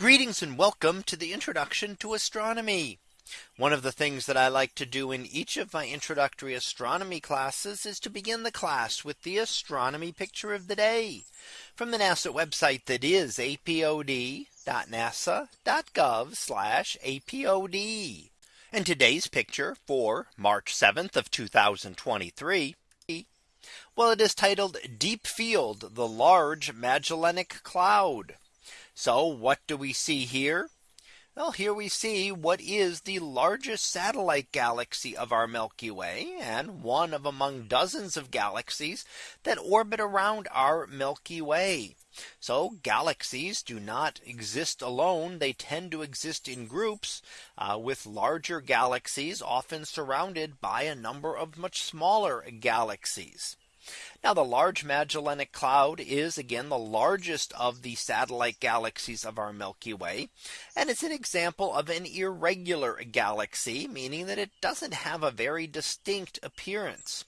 Greetings and welcome to the introduction to astronomy. One of the things that I like to do in each of my introductory astronomy classes is to begin the class with the astronomy picture of the day from the NASA website that is apod.nasa.gov apod. And today's picture for March 7th of 2023. Well, it is titled Deep Field, the Large Magellanic Cloud. So what do we see here? Well, here we see what is the largest satellite galaxy of our Milky Way and one of among dozens of galaxies that orbit around our Milky Way. So galaxies do not exist alone. They tend to exist in groups uh, with larger galaxies often surrounded by a number of much smaller galaxies. Now the Large Magellanic Cloud is again the largest of the satellite galaxies of our Milky Way. And it's an example of an irregular galaxy, meaning that it doesn't have a very distinct appearance.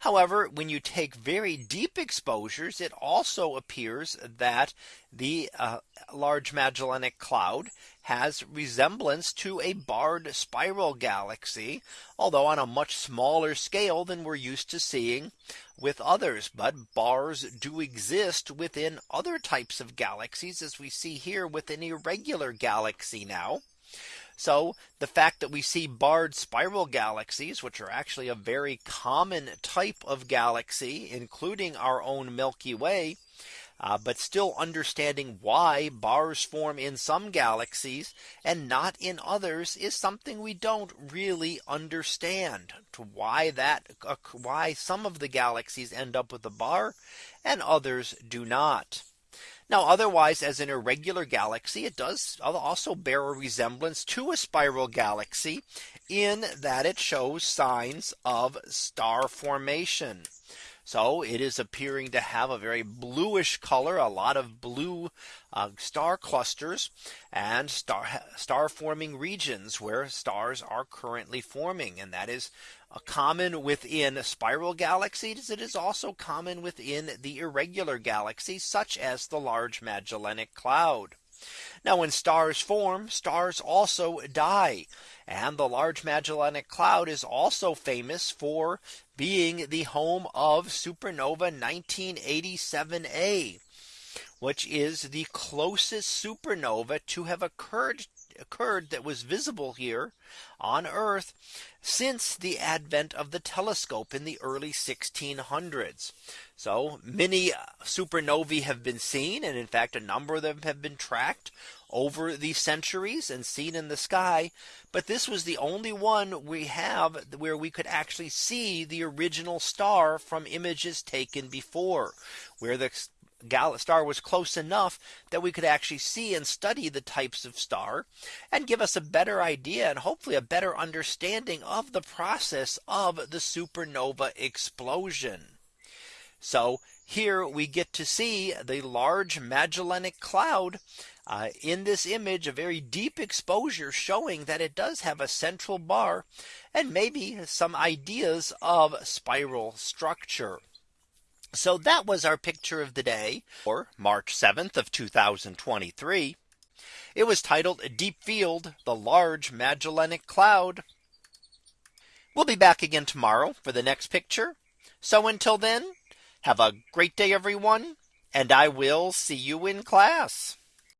However, when you take very deep exposures, it also appears that the uh, Large Magellanic Cloud has resemblance to a barred spiral galaxy, although on a much smaller scale than we're used to seeing with others. But bars do exist within other types of galaxies, as we see here with an irregular galaxy now. So the fact that we see barred spiral galaxies, which are actually a very common type of galaxy, including our own Milky Way, uh, but still understanding why bars form in some galaxies and not in others is something we don't really understand to why that uh, why some of the galaxies end up with a bar and others do not. Now otherwise as an irregular galaxy it does also bear a resemblance to a spiral galaxy in that it shows signs of star formation. So it is appearing to have a very bluish color, a lot of blue uh, star clusters and star star forming regions where stars are currently forming. And that is common within spiral galaxies. It is also common within the irregular galaxies, such as the Large Magellanic Cloud. Now when stars form, stars also die. And the Large Magellanic Cloud is also famous for being the home of supernova 1987A, which is the closest supernova to have occurred occurred that was visible here on Earth since the advent of the telescope in the early 1600s. So many uh, supernovae have been seen. And in fact, a number of them have been tracked over the centuries and seen in the sky. But this was the only one we have where we could actually see the original star from images taken before where the star was close enough that we could actually see and study the types of star and give us a better idea and hopefully a better understanding of the process of the supernova explosion. So here we get to see the large Magellanic Cloud uh, in this image a very deep exposure showing that it does have a central bar and maybe some ideas of spiral structure. So that was our picture of the day for March 7th of 2023. It was titled Deep Field, the Large Magellanic Cloud. We'll be back again tomorrow for the next picture. So until then, have a great day, everyone, and I will see you in class.